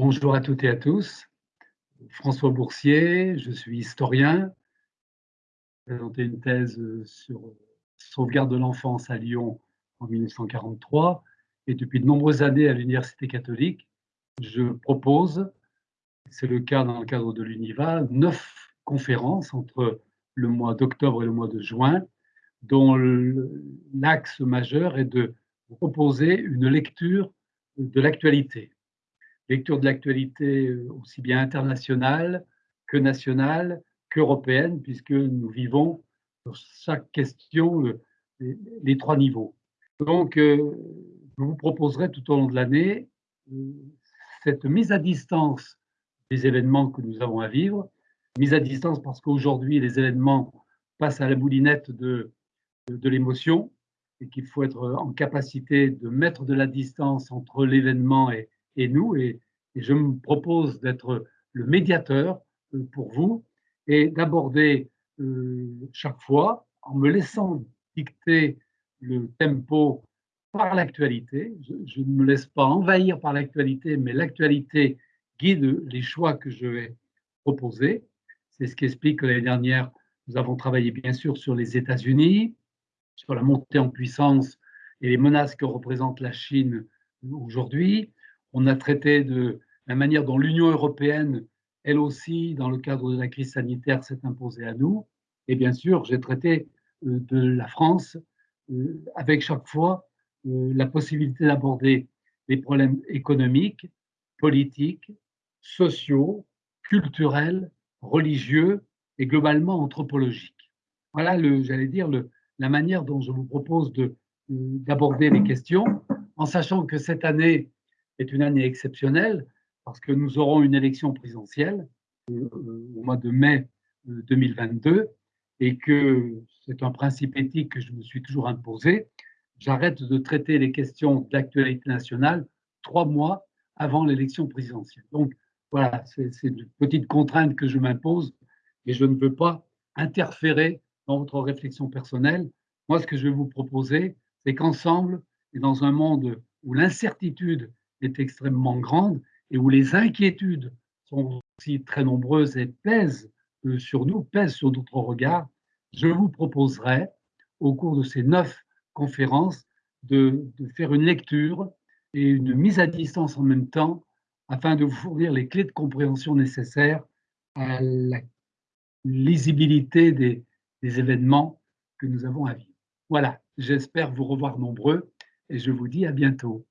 Bonjour à toutes et à tous. François Boursier, je suis historien. J'ai présenté une thèse sur sauvegarde de l'enfance à Lyon en 1943 et depuis de nombreuses années à l'Université catholique, je propose, c'est le cas dans le cadre de l'UNIVA, neuf conférences entre le mois d'octobre et le mois de juin, dont l'axe majeur est de proposer une lecture de l'actualité lecture de l'actualité euh, aussi bien internationale que nationale qu'européenne, puisque nous vivons sur chaque question les, trois niveaux. Donc, euh, je vous proposerai tout au long de l'année euh, cette mise à distance des événements que nous avons à vivre, mise à distance parce qu'aujourd'hui, les événements passent à la boulinette de, de l'émotion et qu'il faut être en capacité de mettre de la distance entre l'événement et, et nous. Et, je me propose d'être le médiateur euh, pour vous et d'aborder euh, chaque fois, en me laissant dicter le tempo par l'actualité. Je, ne me laisse pas envahir par l'actualité, mais l'actualité guide les choix que je vais proposer. C'est ce qui explique que l'année dernière, nous avons travaillé bien sûr sur les États-Unis, sur la montée en puissance et les menaces que représente la Chine aujourd'hui. On a traité de la manière dont l'Union européenne, elle aussi, dans le cadre de la crise sanitaire, s'est imposée à nous. Et bien sûr, j'ai traité euh, de la France euh, avec chaque fois euh, la possibilité d'aborder les problèmes économiques, politiques, sociaux, culturels, religieux et globalement anthropologiques. Voilà, j'allais dire, le, la manière dont je vous propose d'aborder les questions, en sachant que cette année, est une année exceptionnelle parce que nous aurons une élection présidentielle euh, au mois de mai 2022 euh, et que c'est un principe éthique que je me suis toujours imposé. J'arrête de traiter les questions d'actualité nationale trois mois avant l'élection présidentielle. Donc voilà, c'est une petite contrainte que je m'impose et je ne veux pas interférer dans votre réflexion personnelle. Moi, ce que je vais vous proposer, c'est qu'ensemble, et dans un monde où l'incertitude est extrêmement grande et où les inquiétudes sont aussi très nombreuses et pèsent euh, sur nous, pèsent sur notre regard, je vous proposerai, au cours de ces neuf conférences, de, faire une lecture et une mise à distance en même temps afin de vous fournir les clés de compréhension nécessaires à la lisibilité des événements que nous avons à vivre. Voilà, j'espère vous revoir nombreux et je vous dis à bientôt.